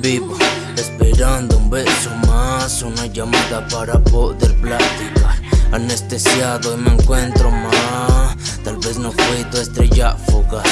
Vivo, esperando un beso más, una llamada para poder platicar. Anestesiado y me encuentro más, tal vez no fui tu estrella fugaz.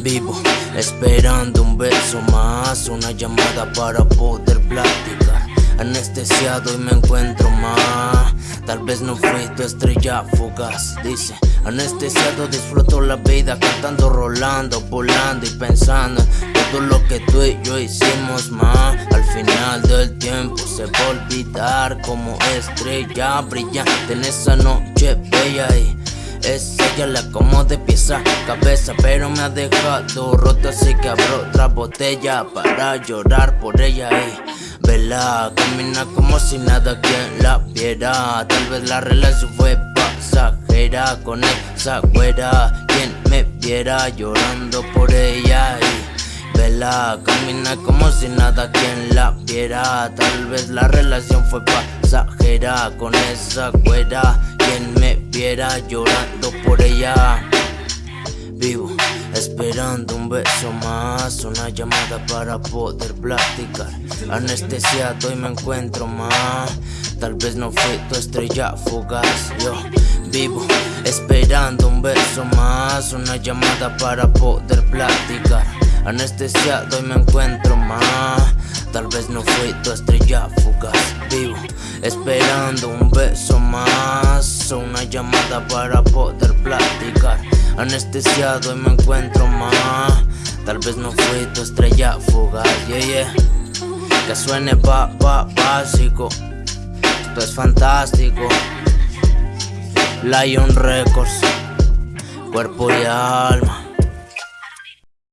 Vivo, esperando un beso más, una llamada para poder platicar. Anestesiado y me encuentro más, tal vez no fui tu estrella fugaz. Dice, anestesiado disfruto la vida, cantando, rolando, volando y pensando en todo lo que tú y yo hicimos más. Al final del tiempo se va a olvidar como estrella brillante en esa noche bella. Y es ella la como de pieza cabeza Pero me ha dejado roto así que abro otra botella Para llorar por ella. Y vela Camina como si nada quien la viera. Tal vez la relación fue pasajera Con esa güera Quien me viera llorando por ella Camina como si nada quien la viera. Tal vez la relación fue pasajera Con esa güera Quien me viera llorando por ella. Vivo esperando un beso más Una llamada para poder platicar. Anestesiado y me encuentro más Tal vez no fui tu estrella fugaz. Yo vivo esperando un beso más Una llamada para poder platicar Anestesiado y me encuentro más Tal vez no fui tu estrella fugaz Vivo esperando un beso más. Una llamada para poder platicar. Anestesiado y me encuentro más Tal vez no fui tu estrella fugaz Yeah, yeah. Que suene ba, ba, básico. Esto es fantástico. Lion Records Cuerpo y alma